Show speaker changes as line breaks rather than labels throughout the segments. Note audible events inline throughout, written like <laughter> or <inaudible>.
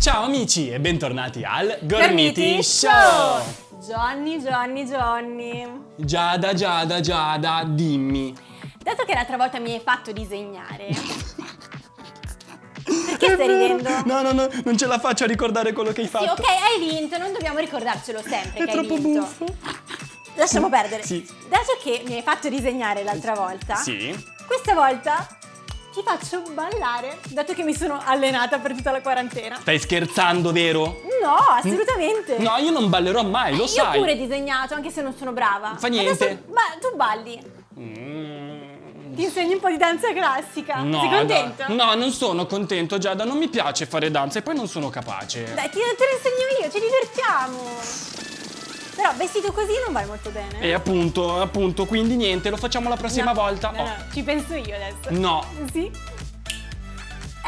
Ciao amici e bentornati al
Gormiti! Show! Johnny, Johnny, Johnny.
Giada, Giada, Giada, dimmi.
Dato che l'altra volta mi hai fatto disegnare. <laughs> Perché stai ridendo?
No, no, no, non ce la faccio a ricordare quello che hai
Sì,
fatto.
ok, hai vinto, non dobbiamo ricordarcelo sempre
È
che hai
troppo
vinto.
buffo.
Lasciamo perdere.
Sì.
Dato che mi hai fatto disegnare l'altra volta,
Sì.
questa volta ti faccio ballare, dato che mi sono allenata per tutta la quarantena.
Stai scherzando, vero?
No, assolutamente.
No, io non ballerò mai, lo
Io
sai.
pure ho disegnato, anche se non sono brava.
Fa niente.
Adesso ba- tu balli.
Mm.
Ti insegni un po' di danza classica.
No,
Sei contento?
dai. No, non sono contento, Giada, non mi piace fare danza e poi non sono capace.
Dai, ti, te lo insegno io, ci divertiamo. Però vestito così non va molto bene.
E appunto, appunto, quindi niente, lo facciamo la prossima
No,
volta.
No,
Oh.
no, ci penso io adesso.
No.
Sì.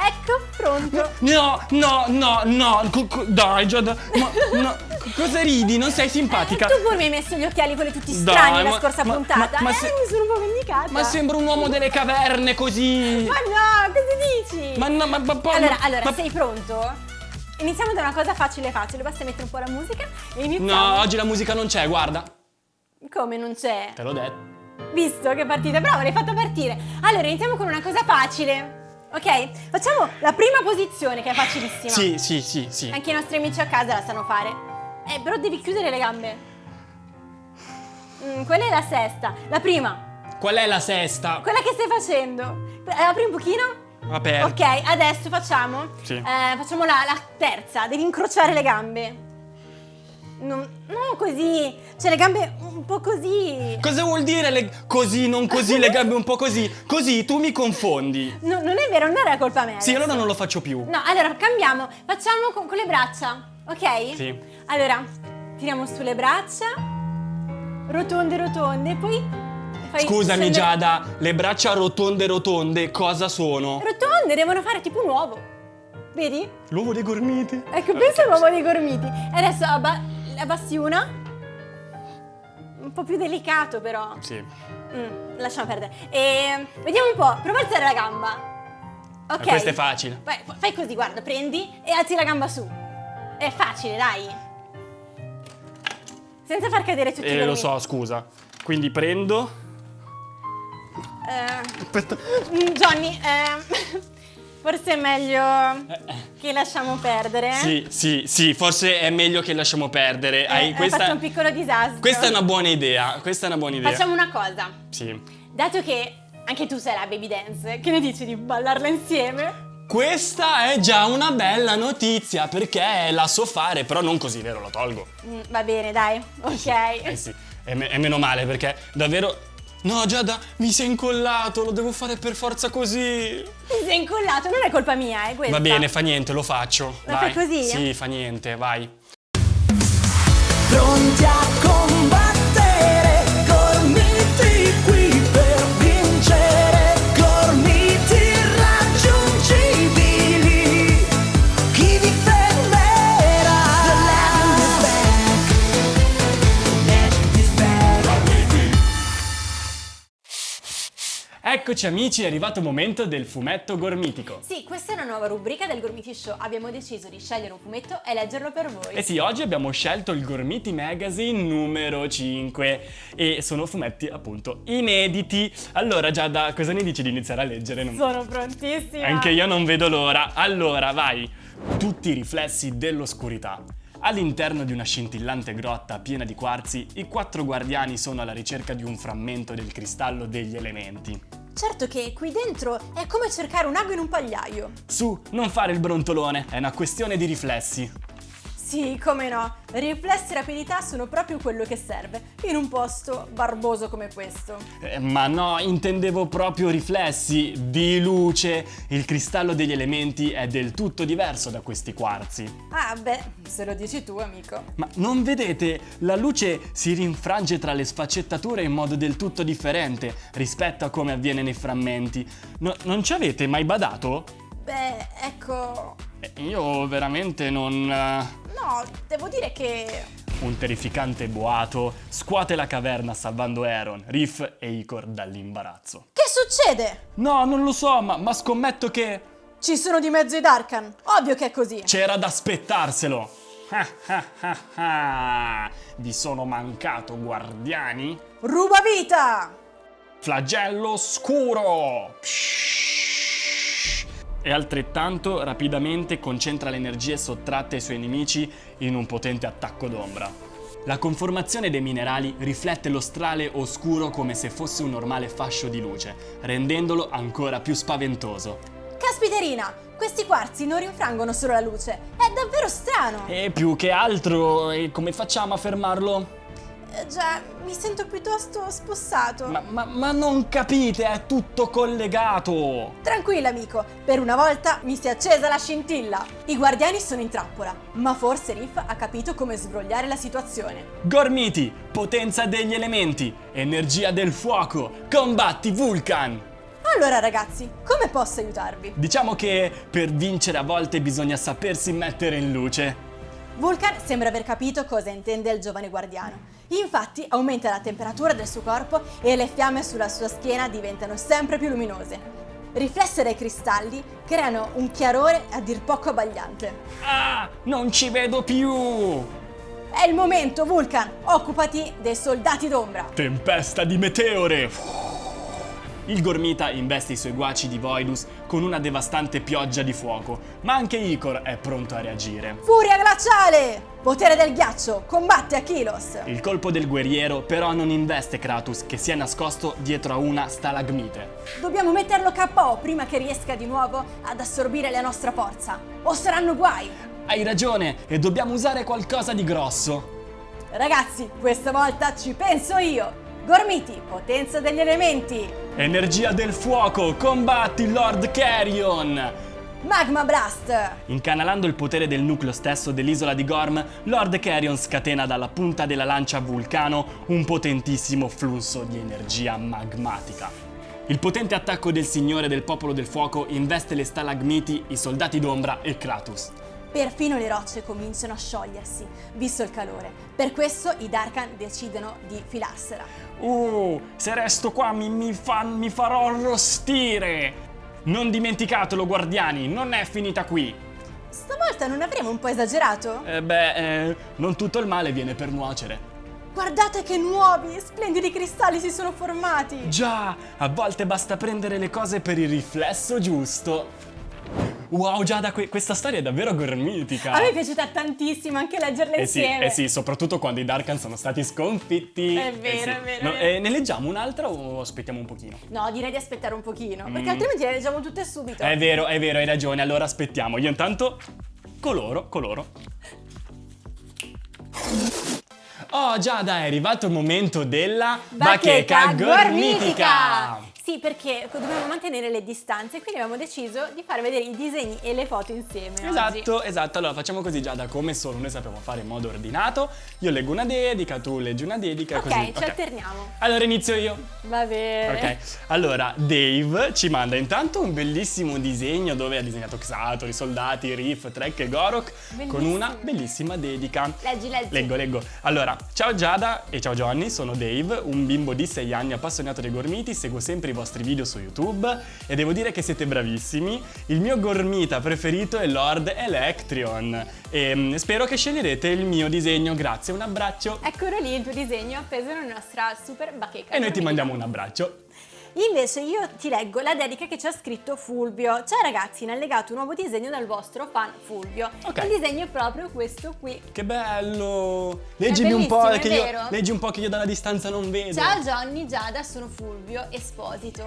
Ecco, pronto.
No, no, no, no, dai Giada, ma no, co- cosa ridi? Non sei simpatica?
Tu pure mi hai messo gli occhiali quelli tutti
Dai,
strani la
ma-
scorsa
ma-
puntata.
ma- ma
eh,
se-
mi sono un po' vendicata.
Ma sembra un uomo delle caverne così.
Ma no, cosa dici?
Ma no, ma, ma
allora,
ma-
allora,
ma-
sei pronto? Iniziamo da una cosa facile facile, basta mettere un po' la musica e iniziamo.
No, oggi la musica non c'è, guarda.
Come non c'è?
Te l'ho detto.
Visto che partite, bravo, l'hai fatta partire. Allora, iniziamo con una cosa facile. Ok? Facciamo la prima posizione che è facilissima.
Sì, sì, sì, sì.
Anche i nostri amici a casa la sanno fare. Eh, però devi chiudere le gambe. Mm, quella è la sesta. La prima.
Qual è la sesta?
Quella che stai facendo. Eh, apri un pochino.
Aperta.
Ok, adesso facciamo.
Sì.
eh, facciamo la, la terza. Devi incrociare le gambe. Non, non così. Cioè, le gambe un po' così.
Cosa vuol dire le... così, non così, le gambe un po' così? Così, tu mi confondi.
No, non è vero, non era colpa mia.
Sì,
adesso.
allora non lo faccio più.
No, allora cambiamo. Facciamo con, con le braccia, ok?
Sì.
Allora, tiriamo su le braccia, rotonde, rotonde, poi fai
Scusami
scendere-
Giada, le braccia rotonde rotonde cosa sono?
Rotonde, devono fare tipo un uovo. Vedi?
L'uovo dei gormiti.
Ecco, pensa all'uovo dei gormiti. E adesso abba- abbassi una. Un po' più delicato però.
Sì.
Mm, lasciamo perdere. E vediamo un po', prova a alzare la gamba. Ok.
questo è facile.
Vai, fai così, guarda, prendi e alzi la gamba su. È facile, dai. Senza far cadere tutti i
Eh, lo so, scusa. Quindi prendo.
Eh,
Aspetta.
mm, Johnny, eh, forse è meglio che lasciamo perdere.
Eh, Sì, sì, sì, forse è meglio che lasciamo perdere.
Eh,
Hai- questa,
fatto un piccolo disastro.
questa è una buona idea. Questa è una buona idea.
Facciamo una cosa.
Sì.
Dato che anche tu sei la baby dance, che ne dici di ballarla insieme?
Questa è già una bella notizia perché la so fare, però non così, vero? Lo tolgo.
Mm, va bene, dai. Ok.
Eh sì, è, me- è meno male perché davvero. No, Giada, mi sei incollato, lo devo fare per forza così.
Ti sei incollato, non è colpa mia, è questa.
Va bene, fa niente, lo faccio. Vai.
fai così?
Sì, fa niente, vai.
Pronti a combattere,
Eccoci amici, è arrivato il momento del fumetto gormitico.
Sì, questa è una nuova rubrica del Gormiti Show. Abbiamo deciso di scegliere un fumetto e leggerlo per voi.
Eh sì, oggi abbiamo scelto il Gormiti Magazine numero 5 e sono fumetti appunto inediti. Allora Giada, cosa ne dici di iniziare a leggere? Non-
Sono prontissima.
Anche io non vedo l'ora. Allora, vai. Tutti i riflessi dell'oscurità. All'interno di una scintillante grotta piena di quarzi, i quattro guardiani sono alla ricerca di un frammento del cristallo degli elementi.
Certo che qui dentro è come cercare un ago in un pagliaio.
Su, non fare il brontolone, è una questione di riflessi.
Sì, come no. Riflessi e rapidità sono proprio quello che serve in un posto barboso come questo.
Eh, ma no, intendevo proprio riflessi di luce. Il cristallo degli elementi è del tutto diverso da questi quarzi.
Ah, beh, se lo dici tu, amico.
Ma non vedete? La luce si rinfrange tra le sfaccettature in modo del tutto differente rispetto a come avviene nei frammenti. No- non ci avete mai badato?
Beh, ecco...
Eh, Io veramente non...
No, devo dire che...
Un terrificante boato scuote la caverna salvando Aaron, Riff e Icor dall'imbarazzo.
Che succede?
No, non lo so, ma, ma scommetto che
Ci sono di mezzo i Darkan. Ovvio che è così.
c'era da aspettarselo. Vi sono mancato, guardiani?
Ruba vita!
Flagello scuro! E altrettanto rapidamente concentra le energie sottratte ai suoi nemici in un potente attacco d'ombra. La conformazione dei minerali riflette lo strale oscuro come se fosse un normale fascio di luce, rendendolo ancora più spaventoso.
Caspiterina, questi quarzi non rinfrangono solo la luce. È davvero strano.
E più che altro, come facciamo a fermarlo?
Eh, già, mi sento piuttosto spossato.
Ma, ma- ma non capite, è tutto collegato!
Tranquilla, amico, per una volta mi si è accesa la scintilla. I guardiani sono in trappola, ma forse Riff ha capito come sbrogliare la situazione.
Gormiti, potenza degli elementi, energia del fuoco, combatti Vulcan!
Allora ragazzi, come posso aiutarvi?
Diciamo che per vincere a volte bisogna sapersi mettere in luce.
Vulcan sembra aver capito cosa intende il giovane guardiano. Infatti aumenta la temperatura del suo corpo e le fiamme sulla sua schiena diventano sempre più luminose. Riflesse dai cristalli creano un chiarore a dir poco abbagliante.
Ah, non ci vedo più!
È il momento, Vulcan! Occupati dei soldati d'ombra!
Tempesta di meteore! Il Gormita investe i suoi guaci di Voidus con una devastante pioggia di fuoco, ma anche Icor è pronto a reagire.
Furia glaciale! Potere del ghiaccio, combatte Achilos!
Il colpo del guerriero però non investe Kratos che si è nascosto dietro a una stalagmite.
Dobbiamo metterlo KO prima che riesca di nuovo ad assorbire la nostra forza, o saranno guai!
Hai ragione e dobbiamo usare qualcosa di grosso.
Ragazzi, questa volta ci penso io! Gormiti, potenza degli elementi!
Energia del fuoco, combatti Lord Carrion!
Magma Blast!
Incanalando il potere del nucleo stesso dell'isola di Gorm, Lord Carrion scatena dalla punta della lancia Vulcano un potentissimo flusso di energia magmatica. Il potente attacco del Signore del Popolo del Fuoco investe le stalagmiti, i soldati d'ombra e Kratos.
Perfino le rocce cominciano a sciogliersi, visto il calore. Per questo i Darkan decidono di filarsela.
Uh, se resto qua mi, mi fa- mi farò arrostire! Non dimenticatelo, guardiani, non è finita qui!
Stavolta non avremo un po' esagerato?
Eh beh, eh, non tutto il male viene per nuocere.
Guardate che nuovi, splendidi cristalli si sono formati!
Già, a volte basta prendere le cose per il riflesso giusto. Wow, Giada, que- questa storia è davvero gormitica.
A me è piaciuta tantissimo anche leggerla
Eh sì,
insieme.
eh sì, soprattutto quando i Darkan sono stati sconfitti.
È
Eh
vero,
sì.
è vero,
No, eh, ne leggiamo un'altra o aspettiamo un pochino?
No, direi di aspettare un pochino, perché
Mm.
altrimenti le leggiamo tutte subito.
È vero, è vero, hai ragione, allora aspettiamo. Io intanto coloro, coloro. Oh Giada, è arrivato il momento della
Bacheca
gormitica!
Sì, perché dobbiamo mantenere le distanze, quindi abbiamo deciso di far vedere i disegni e le foto insieme. oggi.
Esatto, esatto. Allora facciamo così Giada, come solo noi sappiamo fare in modo ordinato. Io leggo una dedica, tu leggi una dedica e
Ok,
così.
ci alterniamo.
Allora inizio io.
Va bene.
Ok, allora Dave ci manda intanto un bellissimo disegno dove ha disegnato Xator, i soldati, Riff, Trek e Gorok con
Bellissimo.
una bellissima dedica.
Leggi, leggi.
Leggo, leggo. Allora, ciao Giada e ciao Johnny, sono Dave, un bimbo di 6 anni appassionato dei gormiti, seguo sempre i vostri video su YouTube e devo dire che siete bravissimi. Il mio gormita preferito è Lord Electrion e mm, spero che sceglierete il mio disegno. Grazie, un abbraccio.
Eccolo lì il tuo disegno appeso nella nostra super bacheca.
E noi ti mandiamo un abbraccio.
Invece io ti leggo la dedica che ci ha scritto Fulvio. Ciao ragazzi, ne ha legato un nuovo disegno dal vostro fan Fulvio.
Ok.
Il disegno è proprio questo qui.
Che bello! Leggimi un po' che io, leggi un po' che io dalla distanza non vedo.
Ciao Johnny, Giada, sono Fulvio, Esposito,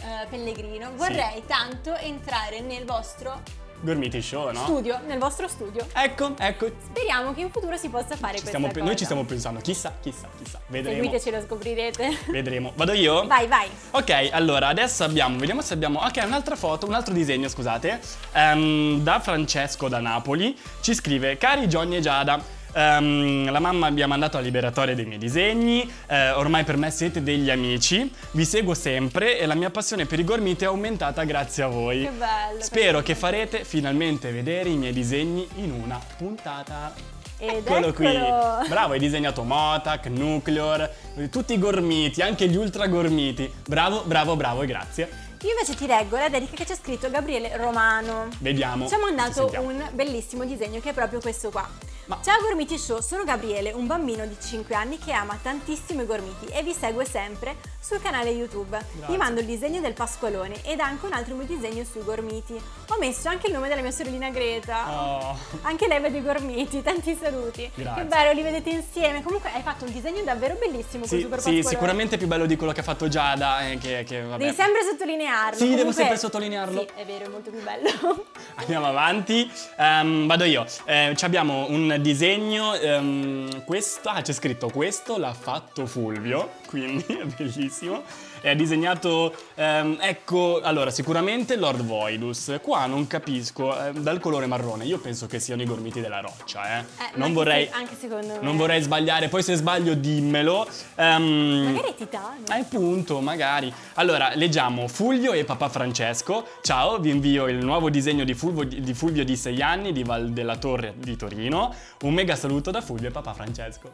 eh, Pellegrino. Vorrei tanto entrare nel vostro
Gormiti Show, no?
Studio, nel vostro studio.
Ecco, ecco.
Speriamo che in futuro si possa fare
Ci
questa
noi ci stiamo pensando, chissà, chissà, chissà. Vedremo.
Seguiteci, lo scoprirete.
Vedremo. Vado io?
Vai, vai.
Ok, allora adesso abbiamo, vediamo se abbiamo, ok, un'altra foto, un altro disegno, scusate, Ehm, da Francesco da Napoli, ci scrive, cari Johnny e Giada, ehm, la mamma mi ha mandato la liberatoria dei miei disegni, eh, ormai per me siete degli amici, vi seguo sempre e la mia passione per i gormiti è aumentata grazie a voi.
Che bello.
Spero che farete finalmente vedere i miei disegni in una puntata.
Ed
Eccolo qui.
eccolo.
Bravo, hai disegnato Motac, Nucleor, tutti i gormiti, anche gli ultra gormiti. Bravo, bravo, bravo e grazie.
Io invece ti leggo la dedica che c'è scritto Gabriele Romano.
Vediamo.
Ci ha mandato un bellissimo disegno che è proprio questo qua.
Ma-
Ciao Gormiti Show, sono Gabriele, un bambino di 5 anni che ama tantissimo i gormiti e vi segue sempre sul canale YouTube. Vi mando il disegno del Pasqualone ed anche un altro mio disegno sui gormiti. Ho messo anche il nome della mia sorellina Greta.
Oh,
Anche lei vede i gormiti, <laughs> tanti saluti.
Grazie.
Che bello, li vedete insieme. Comunque hai fatto un disegno davvero bellissimo con
sì,
Super
sì, sicuramente più bello di quello che ha fatto Giada. eh, che, che.
Devi sempre sottolinearlo.
Sì, devo
Comunque-
sempre sottolinearlo.
Sì, è vero, è molto più bello. <laughs>
Andiamo avanti. Ehm, vado io. Eh, ci abbiamo un disegno. ehm, questo, ah, c'è scritto questo l'ha fatto Fulvio, quindi <laughs> è bellissimo. È disegnato, ehm, ecco, allora sicuramente Lord Voidus. Qua non capisco, eh, dal colore marrone, io penso che siano i gormiti della roccia, eh.
Eh,
non vorrei,
anche secondo me.
non vorrei sbagliare, poi se sbaglio dimmelo. Ehm,
Magari è titano.
eh, appunto, magari. Allora, leggiamo Fulvio e papà Francesco. Ciao, vi invio il nuovo disegno di Fulvio di, Fulvio di 6 anni di Val della Torre di Torino. Un mega saluto da Fulvio e papà Francesco.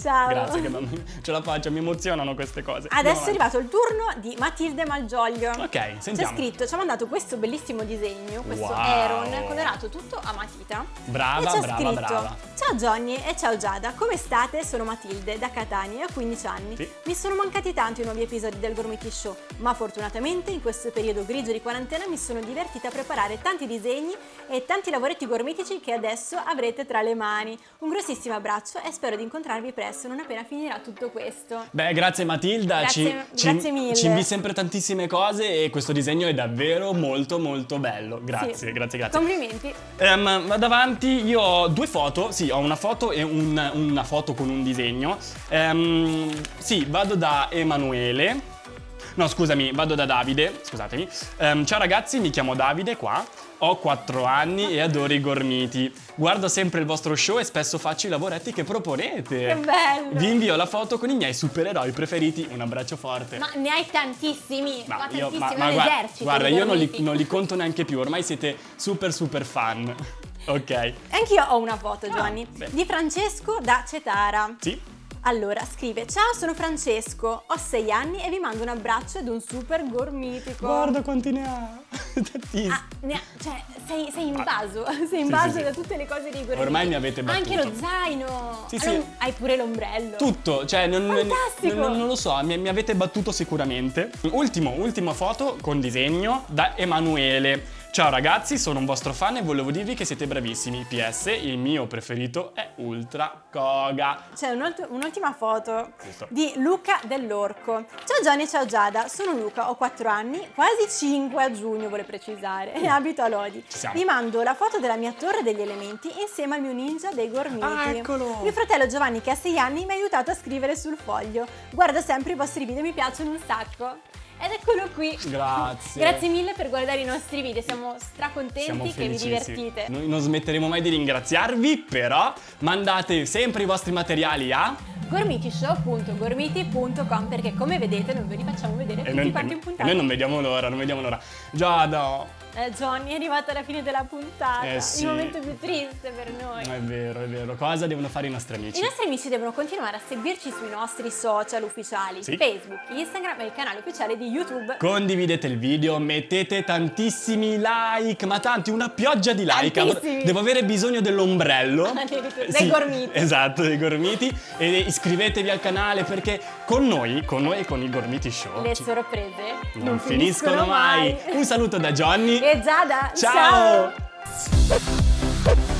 Ciao.
Grazie, che mamma- <laughs> ce la faccio, mi emozionano queste cose.
Adesso è
Andiamo
arrivato il turno di Matilde Malgioglio.
Ok,
C'è
sentiamo.
scritto, ci ha mandato questo bellissimo disegno, questo
Wow.
Aeron, colorato tutto a matita.
Brava,
c'è
brava,
scritto,
brava.
Ciao Johnny e ciao Giada, come state? Sono Matilde, da Catania, ho 15 anni.
Sì.
Mi sono mancati tanti i nuovi episodi del Gormiti Show, ma fortunatamente in questo periodo grigio di quarantena mi sono divertita a preparare tanti disegni e tanti lavoretti gormitici che adesso avrete tra le mani. Un grossissimo abbraccio e spero di incontrarvi presto, non appena finirà tutto questo.
Beh, grazie Matilda,
Grazie-
ci,
grazie
ci,
mille.
ci invi sempre tantissime cose e questo disegno è davvero molto molto bello. Grazie,
Sì.
grazie, grazie.
Complimenti.
Ehm, vado avanti, io ho due foto, sì, ho una foto e un- una foto con un disegno. Ehm, sì, vado da Emanuele. No, scusami, vado da Davide, scusatemi. Ehm, ciao ragazzi, mi chiamo Davide qua, ho 4 anni e adoro i gormiti. Guardo sempre il vostro show e spesso faccio i lavoretti che proponete.
Che bello.
Vi invio la foto con i miei supereroi preferiti. Un abbraccio forte.
Ma ne hai tantissimi, ma,
Ma io-
tantissimi,
ma-
ma,
ma guarda, guarda, io non li, non li conto neanche più, ormai siete super super fan. <laughs> Ok.
Anch'io ho una foto, Giovanni,
Ah,
di Francesco da Cetara.
Sì?
Allora, scrive, ciao sono Francesco, ho 6 anni e vi mando un abbraccio ed un super gormitico.
Guarda quanti ne ha. <laughs>
Ah, ne ha- cioè, sei, sei
Ah.
invaso, <laughs> sei
Sì,
invaso
sì, sì.
da tutte le cose dei gormiti.
Ormai mi avete
Anche
battuto.
lo zaino.
Sì,
Ah,
sì.
Hai pure l'ombrello.
Tutto, cioè non, non-
Fantastico!
non- non lo so, mi, mi avete battuto sicuramente. Ultimo, ultima foto con disegno da Emanuele. Ciao ragazzi, sono un vostro fan e volevo dirvi che siete bravissimi. PS, il mio preferito è Ultra Koga.
C'è un'ult- un'ultima foto
Giusto.
di Luca dell'Orco. Ciao Johnny, ciao Giada, sono Luca, ho 4 anni, quasi 5 a giugno vuole precisare, e abito a Lodi.
Ci siamo.
Vi mando la foto della mia torre degli elementi insieme al mio ninja dei gormiti.
Ah, eccolo!
Mio fratello Giovanni, che ha 6 anni, mi ha aiutato a scrivere sul foglio. Guardo sempre i vostri video, mi piacciono un sacco. Ed eccolo qui.
Grazie.
Grazie mille per guardare i nostri video, siamo stracontenti
Siamo
che vi divertite.
Noi non smetteremo mai di ringraziarvi, però mandate sempre i vostri materiali a...
gormitishow.gormiti.com perché come vedete non ve li facciamo vedere tutti
noi,
quanti in
e
puntata.
noi non vediamo l'ora, non vediamo l'ora. Giada,
Eh, Johnny è arrivato alla fine della puntata,
Eh, sì.
il momento più triste per noi.
è vero, è vero. Cosa devono fare i nostri amici?
I nostri amici devono continuare a seguirci sui nostri social ufficiali,
Sì.
Facebook, Instagram e il canale ufficiale di YouTube.
Condividete il video, mettete tantissimi like, ma tanti, una pioggia di like.
Tantissimi.
Devo avere bisogno dell'ombrello. <laughs>
Dei gormiti.
Esatto, dei gormiti. E iscrivetevi al canale perché con noi, con noi e con i Gormiti Show
Le sorprese
non, finiscono mai. Un saluto da Johnny.
E Giada,
Ciao.
ciao.